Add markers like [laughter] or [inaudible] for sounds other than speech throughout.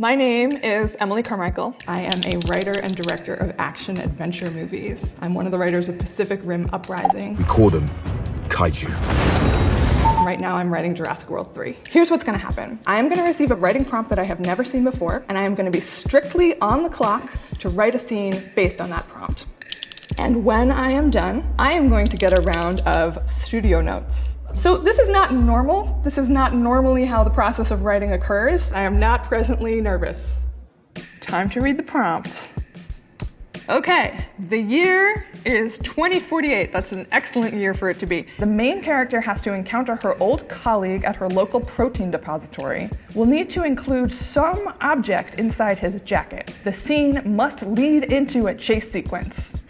My name is Emily Carmichael. I am a writer and director of action adventure movies. I'm one of the writers of Pacific Rim Uprising. We call them kaiju. Right now, I'm writing Jurassic World 3. Here's what's gonna happen. I am gonna receive a writing prompt that I have never seen before, and I am gonna be strictly on the clock to write a scene based on that prompt. And when I am done, I am going to get a round of studio notes. So this is not normal. This is not normally how the process of writing occurs. I am not presently nervous. Time to read the prompt. Okay, the year is 2048. That's an excellent year for it to be. The main character has to encounter her old colleague at her local protein depository. Will need to include some object inside his jacket. The scene must lead into a chase sequence.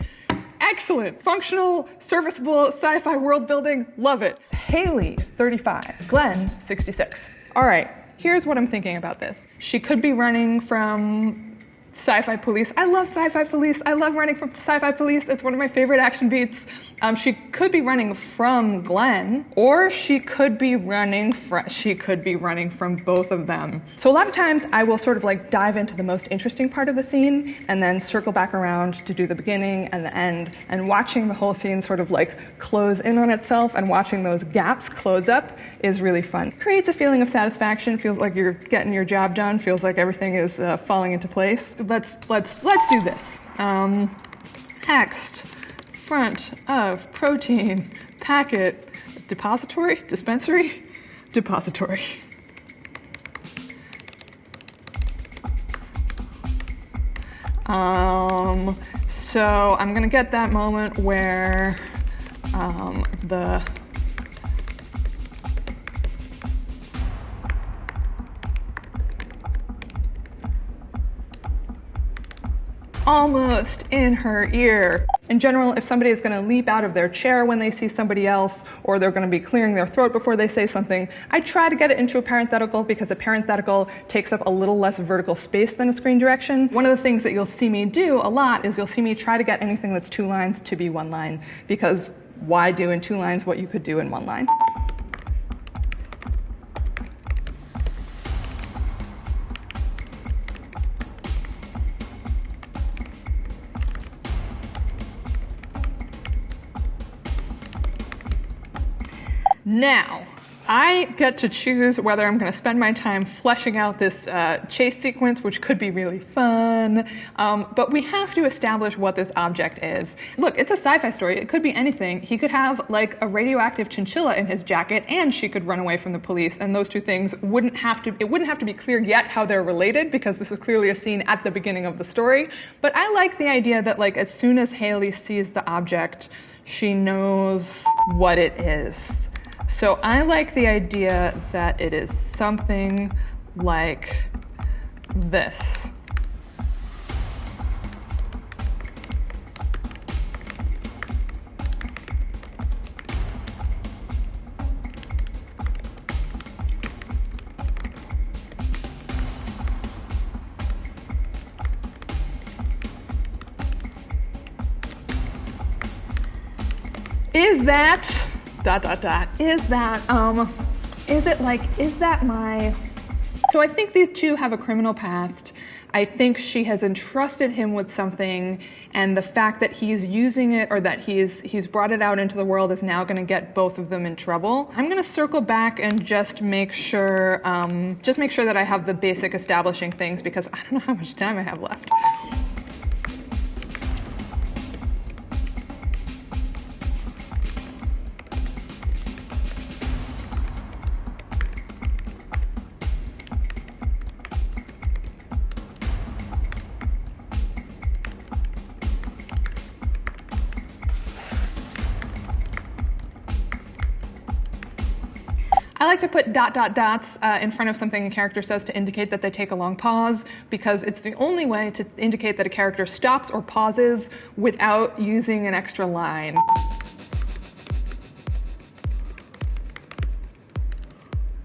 Excellent, functional, serviceable, sci-fi world building, love it. Haley, 35, Glenn, 66. All right, here's what I'm thinking about this. She could be running from Sci-Fi Police. I love Sci-Fi Police. I love running from Sci-Fi Police. It's one of my favorite action beats. Um, she could be running from Glenn, or she could be running from. She could be running from both of them. So a lot of times I will sort of like dive into the most interesting part of the scene, and then circle back around to do the beginning and the end. And watching the whole scene sort of like close in on itself, and watching those gaps close up is really fun. Creates a feeling of satisfaction. Feels like you're getting your job done. Feels like everything is uh, falling into place let's let's let's do this. Um, text front of protein packet depository dispensary depository. Um, so I'm gonna get that moment where um, the almost in her ear. In general, if somebody is going to leap out of their chair when they see somebody else, or they're going to be clearing their throat before they say something, I try to get it into a parenthetical because a parenthetical takes up a little less vertical space than a screen direction. One of the things that you'll see me do a lot is you'll see me try to get anything that's two lines to be one line, because why do in two lines what you could do in one line? Now, I get to choose whether I'm going to spend my time fleshing out this uh, chase sequence, which could be really fun, um, but we have to establish what this object is. Look, it's a sci-fi story. It could be anything. He could have like a radioactive chinchilla in his jacket, and she could run away from the police, and those two things wouldn't have to. It wouldn't have to be clear yet how they're related because this is clearly a scene at the beginning of the story. But I like the idea that like as soon as Haley sees the object, she knows what it is. So I like the idea that it is something like this. Is that dot dot dot is that um is it like is that my so I think these two have a criminal past. I think she has entrusted him with something, and the fact that he's using it or that he's he's brought it out into the world is now going to get both of them in trouble. I'm going to circle back and just make sure, um, just make sure that I have the basic establishing things because I don't know how much time I have left. Like to put dot dot dots uh, in front of something a character says to indicate that they take a long pause because it's the only way to indicate that a character stops or pauses without using an extra line.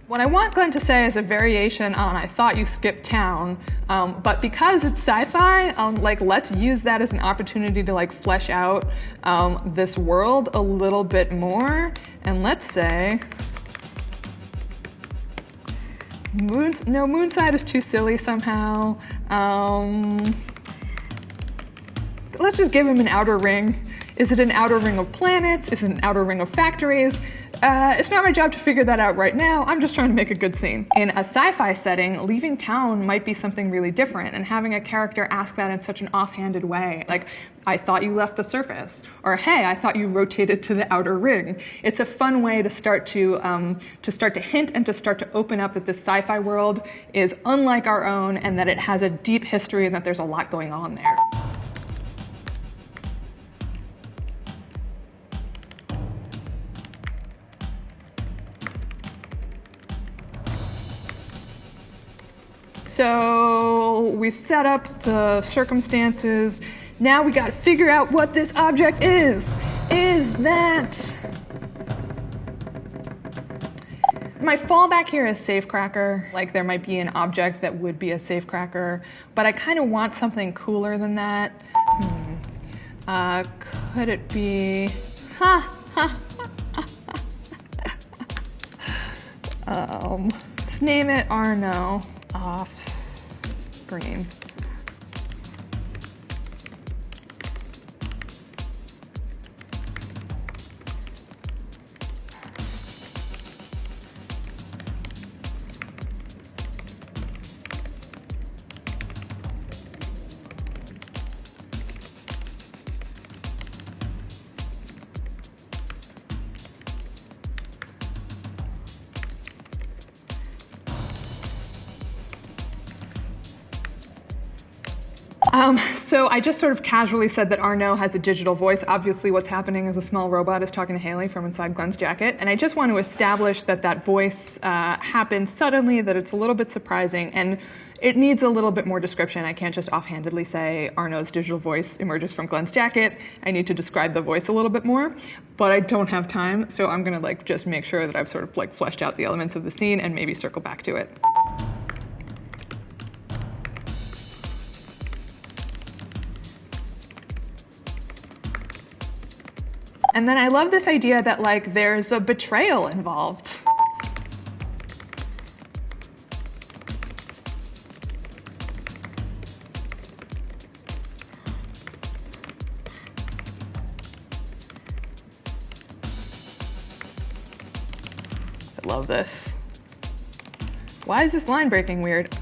What I want Glenn to say is a variation on I thought you skipped town, um, but because it's sci-fi, um, like let's use that as an opportunity to like flesh out um, this world a little bit more. And let's say, No, Moonside is too silly somehow. Um, let's just give him an outer ring. Is it an outer ring of planets? Is it an outer ring of factories? Uh, it's not my job to figure that out right now. I'm just trying to make a good scene. In a sci-fi setting, leaving town might be something really different, and having a character ask that in such an offhanded way, like, I thought you left the surface, or hey, I thought you rotated to the outer ring. It's a fun way to start to um, to start to hint and to start to open up that this sci-fi world is unlike our own, and that it has a deep history, and that there's a lot going on there. So we've set up the circumstances. Now we got to figure out what this object is. Is that. My fallback here is safecracker. Like there might be an object that would be a safecracker, but I kind of want something cooler than that. Hmm. Uh, could it be. Ha! [laughs] Ha! um, let's name it Arno off screen. Um, so I just sort of casually said that Arno has a digital voice. Obviously what's happening is a small robot is talking to Haley from inside Glenn's jacket. And I just want to establish that that voice uh, happens suddenly, that it's a little bit surprising, and it needs a little bit more description. I can't just offhandedly say Arno's digital voice emerges from Glenn's jacket. I need to describe the voice a little bit more, but I don't have time, so I'm gonna like just make sure that I've sort of like fleshed out the elements of the scene and maybe circle back to it. And then I love this idea that like there's a betrayal involved. I love this. Why is this line breaking weird?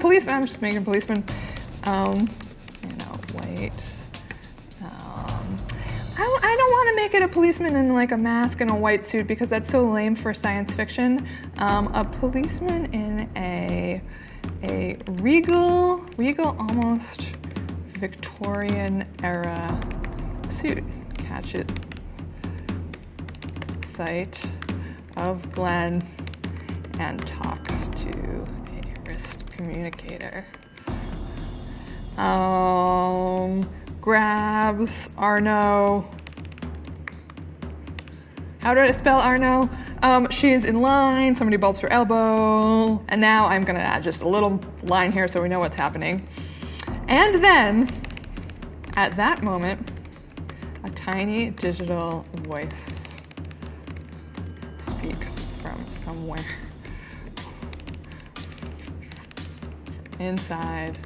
Policeman? I'm just making a policeman. Um, you know, white. Um, I, I don't want to make it a policeman in like a mask and a white suit because that's so lame for science fiction. Um, a policeman in a a regal, regal almost Victorian era suit. Catch it sight of Glenn and talks to wrist communicator. Um, grabs Arno. How do I spell Arno? Um, she is in line, somebody bumps her elbow, and now I'm gonna add just a little line here so we know what's happening. And then, at that moment, a tiny digital voice speaks from somewhere inside.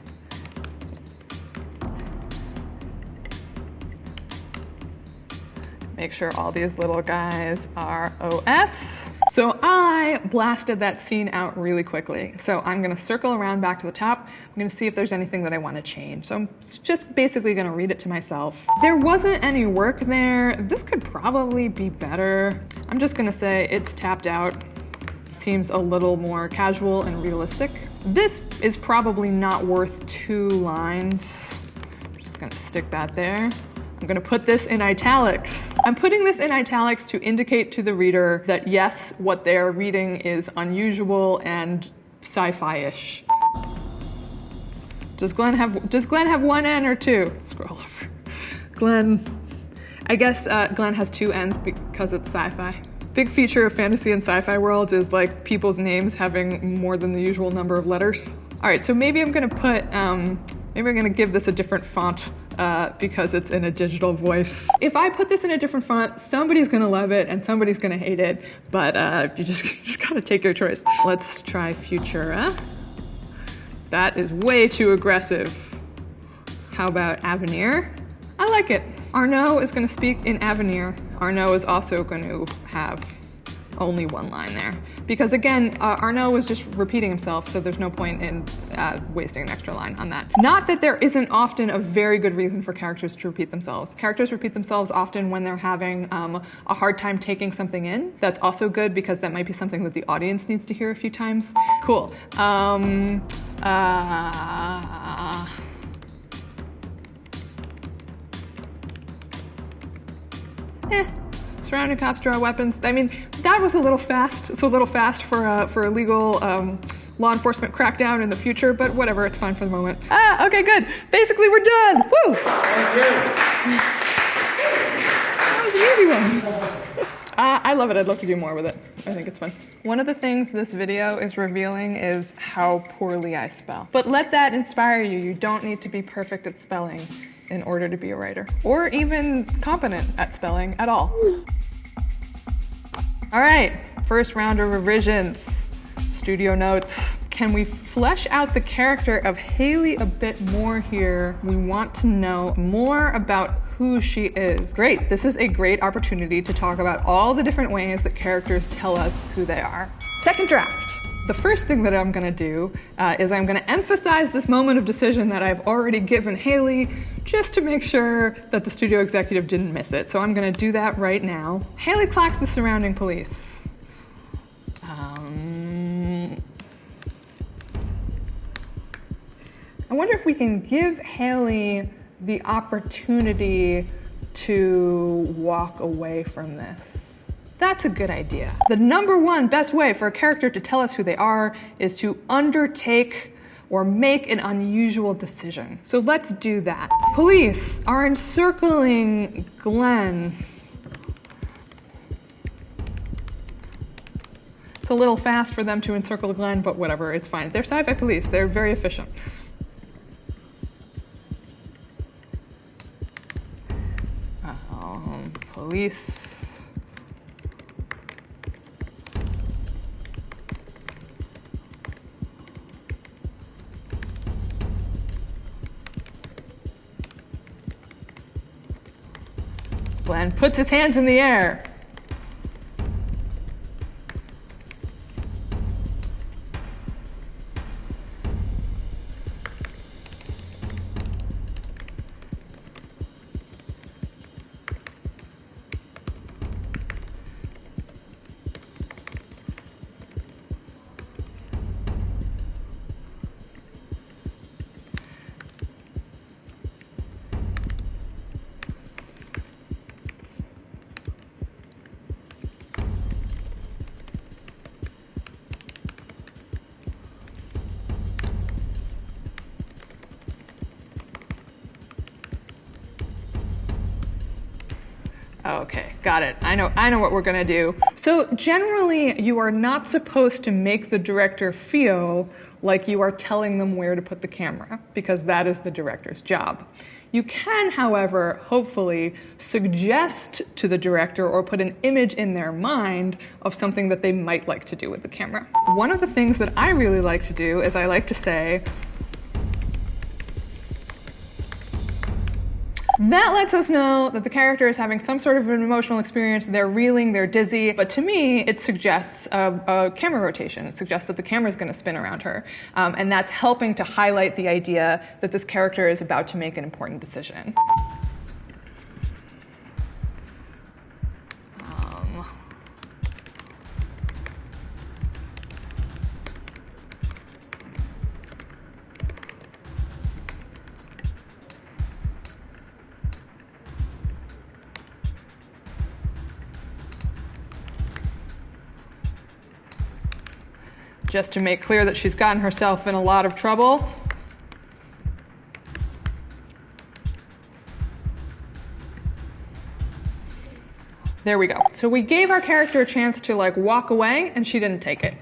Make sure all these little guys are OS. So I blasted that scene out really quickly. So I'm gonna circle around back to the top. I'm gonna see if there's anything that I wanna change. So I'm just basically gonna read it to myself. There wasn't any work there. This could probably be better. I'm just gonna say it's tapped out. Seems a little more casual and realistic. This is probably not worth two lines. I'm just gonna stick that there. I'm gonna put this in italics. I'm putting this in italics to indicate to the reader that yes, what they're reading is unusual and sci-fi-ish. Does Glenn have does Glenn have one N or two? Scroll over. Glenn. I guess uh, Glenn has two N's because it's sci-fi. Big feature of fantasy and sci-fi worlds is like people's names having more than the usual number of letters. All right, so maybe I'm gonna put, um, maybe I'm gonna give this a different font uh, because it's in a digital voice. If I put this in a different font, somebody's gonna love it and somebody's gonna hate it, but uh, you just, [laughs] just gotta take your choice. Let's try Futura. That is way too aggressive. How about Avenir? I like it. Arnaud is going to speak in Avenir. Arnaud is also going to have only one line there. Because again, uh, Arnaud was just repeating himself, so there's no point in uh, wasting an extra line on that. Not that there isn't often a very good reason for characters to repeat themselves. Characters repeat themselves often when they're having um, a hard time taking something in. That's also good because that might be something that the audience needs to hear a few times. Cool. Um, uh, eh, surrounding cops draw weapons. I mean, that was a little fast. It's a little fast for a, for a legal um, law enforcement crackdown in the future, but whatever, it's fine for the moment. Ah, okay, good. Basically, we're done. Woo! Thank you. That was an easy one. Uh, I love it. I'd love to do more with it. I think it's fun. One of the things this video is revealing is how poorly I spell. But let that inspire you. You don't need to be perfect at spelling in order to be a writer, or even competent at spelling at all. All right, first round of revisions, studio notes. Can we flesh out the character of Haley a bit more here? We want to know more about who she is. Great, this is a great opportunity to talk about all the different ways that characters tell us who they are. Second draft. The first thing that I'm going to do uh, is I'm going to emphasize this moment of decision that I've already given Haley just to make sure that the studio executive didn't miss it. So I'm going to do that right now. Haley clocks the surrounding police. Um, I wonder if we can give Haley the opportunity to walk away from this. That's a good idea. The number one best way for a character to tell us who they are is to undertake or make an unusual decision. So let's do that. Police are encircling Glenn. It's a little fast for them to encircle Glenn, but whatever, it's fine. They're sci-fi police, they're very efficient. Um, police Glenn puts his hands in the air. Oh, okay, got it. I know, I know what we're gonna do. So generally, you are not supposed to make the director feel like you are telling them where to put the camera, because that is the director's job. You can, however, hopefully suggest to the director or put an image in their mind of something that they might like to do with the camera. One of the things that I really like to do is I like to say, That lets us know that the character is having some sort of an emotional experience. They're reeling, they're dizzy. But to me, it suggests a, a camera rotation. It suggests that the camera is going to spin around her. Um, and that's helping to highlight the idea that this character is about to make an important decision. just to make clear that she's gotten herself in a lot of trouble. There we go. So we gave our character a chance to like walk away and she didn't take it.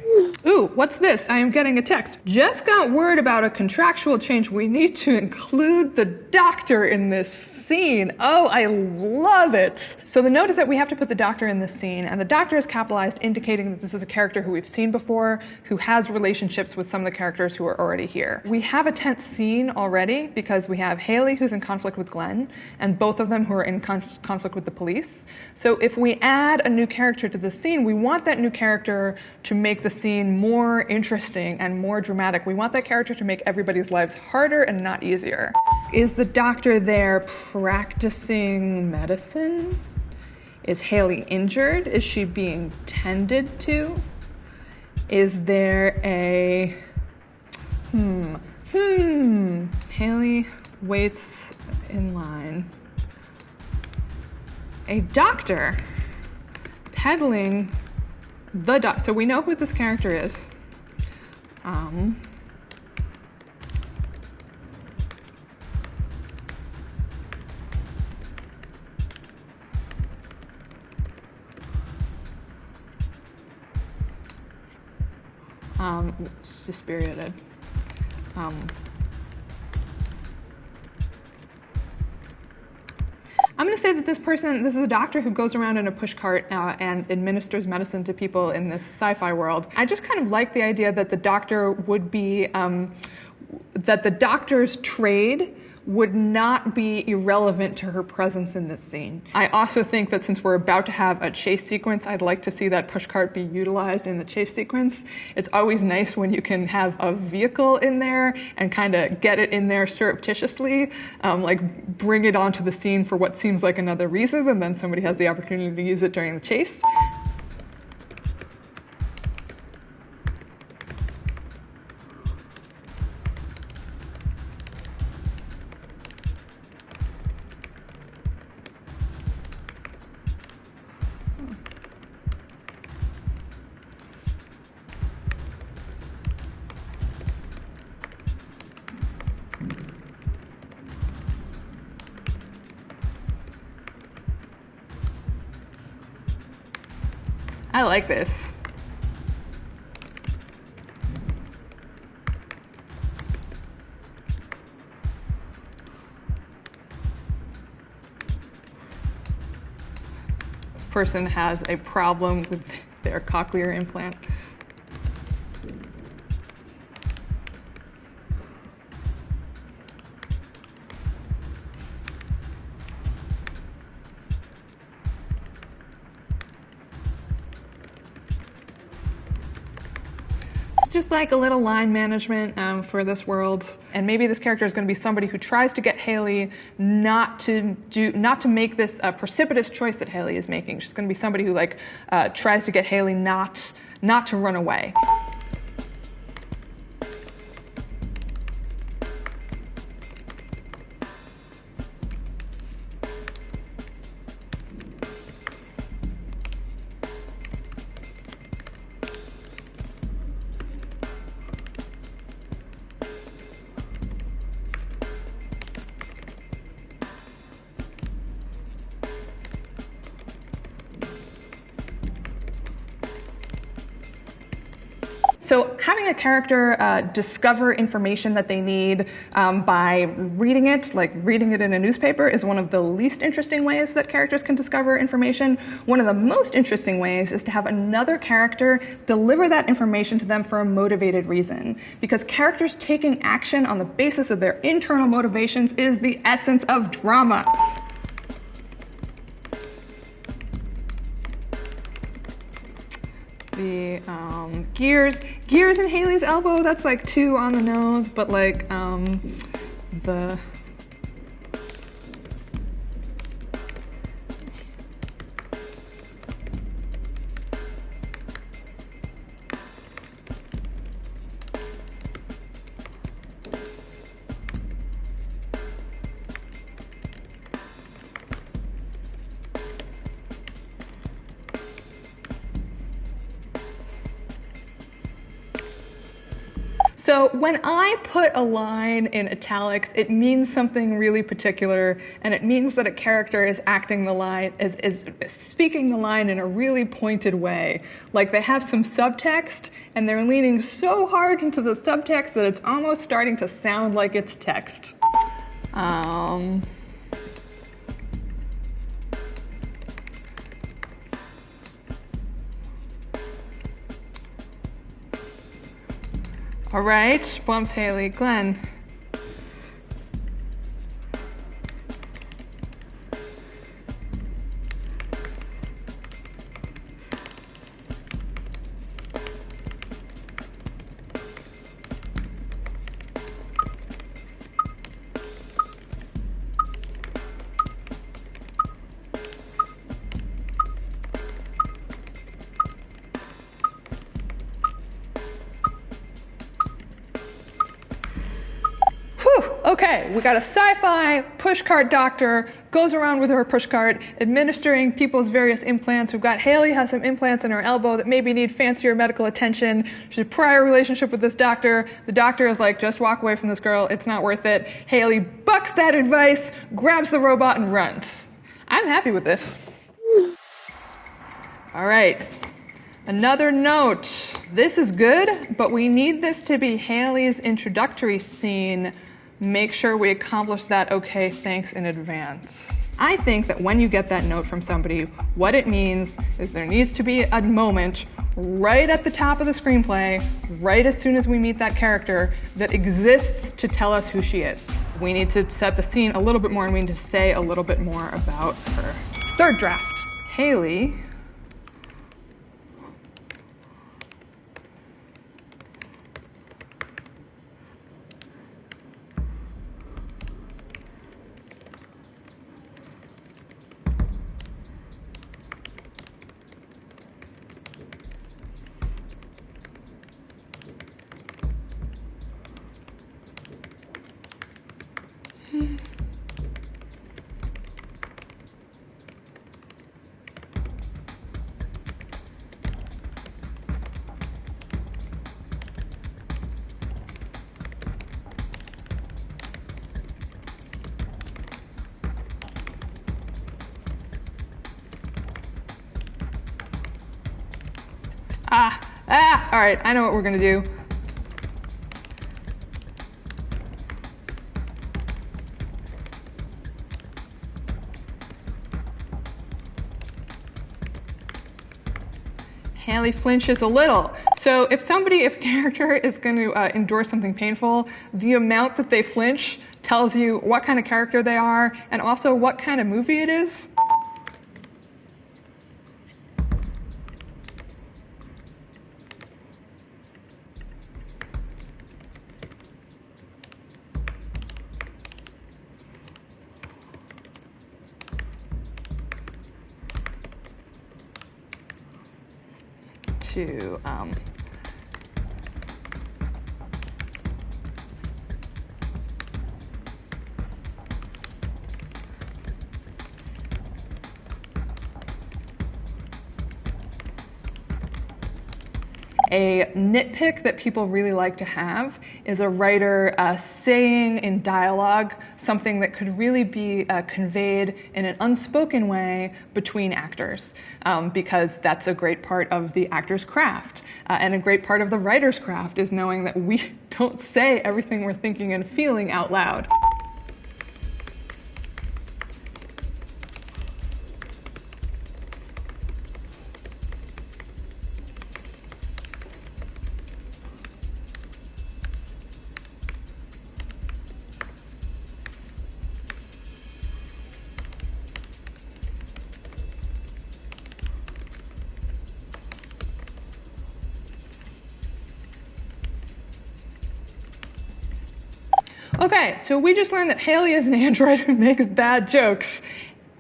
Ooh, what's this? I am getting a text. Just got word about a contractual change. We need to include the doctor in this scene. Oh, I love it. So the note is that we have to put the doctor in this scene, and the doctor is capitalized, indicating that this is a character who we've seen before, who has relationships with some of the characters who are already here. We have a tense scene already because we have Haley who's in conflict with Glenn, and both of them who are in conf- conflict with the police. So if we add a new character to the scene, we want that new character to make the scene more interesting and more dramatic. We want that character to make everybody's lives harder and not easier. Is the doctor there practicing medicine? Is Haley injured? Is she being tended to? Is there a hmm hmm Haley waits in line. A doctor peddling the doc. So we know who this character is. Um, um, it's. Um, I'm going to say that this person, this is a doctor who goes around in a pushcart uh, and administers medicine to people in this sci-fi world. I just kind of like the idea that the doctor would be, um, that the doctor's trade would not be irrelevant to her presence in this scene. I also think that since we're about to have a chase sequence, I'd like to see that pushcart be utilized in the chase sequence. It's always nice when you can have a vehicle in there and kind of get it in there surreptitiously, um, like bring it onto the scene for what seems like another reason, and then somebody has the opportunity to use it during the chase. I like this. This person has a problem with [laughs] their cochlear implant. Just like a little line management um, for this world. And maybe this character is going to be somebody who tries to get Haley not to do, not to make this uh, precipitous choice that Haley is making. She's going to be somebody who like uh, tries to get Haley not not to run away. So having a character uh, discover information that they need um, by reading it, like reading it in a newspaper, is one of the least interesting ways that characters can discover information. One of the most interesting ways is to have another character deliver that information to them for a motivated reason. Because characters taking action on the basis of their internal motivations is the essence of drama. The um, gears. Gears in Haley's elbow that's like two on the nose but like um, the So when I put a line in italics, it means something really particular, and it means that a character is acting the line, is, is speaking the line in a really pointed way. Like they have some subtext, and they're leaning so hard into the subtext that it's almost starting to sound like it's text. Um, All right, bumps Haley. Glenn. We got a sci-fi pushcart doctor, goes around with her pushcart, administering people's various implants. We've got Haley has some implants in her elbow that maybe need fancier medical attention. She's a prior relationship with this doctor. The doctor is like, just walk away from this girl, it's not worth it. Haley bucks that advice, grabs the robot and runs. I'm happy with this. All right, Another note, this is good, but we need this to be Haley's introductory scene make sure we accomplish that okay, thanks in advance. I think that when you get that note from somebody, what it means is there needs to be a moment right at the top of the screenplay, right as soon as we meet that character, that exists to tell us who she is. We need to set the scene a little bit more and we need to say a little bit more about her. Third draft. Haley all right, I know what we're gonna do. Haley flinches a little. So if somebody, if a [laughs] character is going to uh, endure something painful, the amount that they flinch tells you what kind of character they are and also what kind of movie it is. A nitpick that people really like to have is a writer uh, saying in dialogue something that could really be uh, conveyed in an unspoken way between actors, um, because that's a great part of the actor's craft. Uh, and a great part of the writer's craft is knowing that we [laughs] don't say everything we're thinking and feeling out loud. So we just learned that Haley is an android who makes bad jokes.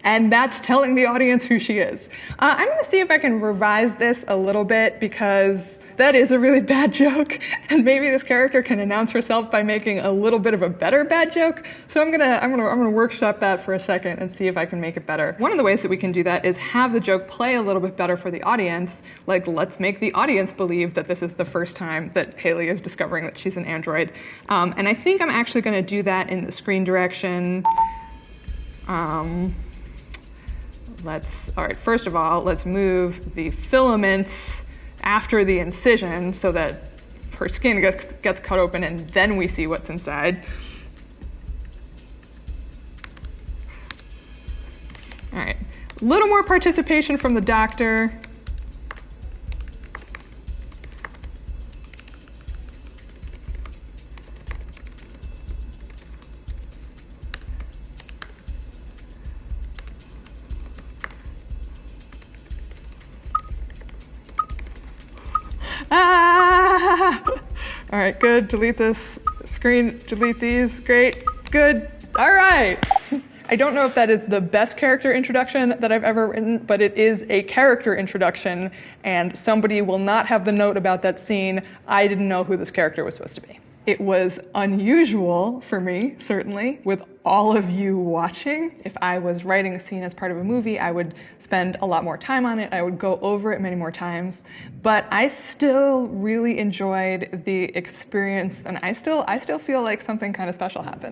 And that's telling the audience who she is. Uh, I'm gonna see if I can revise this a little bit because that is a really [laughs] bad joke. And maybe this character can announce herself by making a little bit of a better bad joke. So I'm gonna, I'm gonna, I'm gonna workshop that for a second and see if I can make it better. One of the ways that we can do that is have the joke play a little bit better for the audience. Like, let's make the audience believe that this is the first time that Haley is discovering that she's an android. Um, and I think I'm actually gonna do that in the screen direction. Um, let's, all right, first of all, let's move the filaments after the incision so that her skin gets, gets cut open and then we see what's inside. All right, a little more participation from the doctor. All right, good. Delete this screen. Delete these. Great. Good. All right. [laughs] I don't know if that is the best character introduction that I've ever written, but it is a character introduction, and somebody will not have the note about that scene. I didn't know who this character was supposed to be. It was unusual for me, certainly, with all of you watching. If I was writing a scene as part of a movie, I would spend a lot more time on it. I would go over it many more times. But I still really enjoyed the experience, and I still, I still feel like something kind of special happened.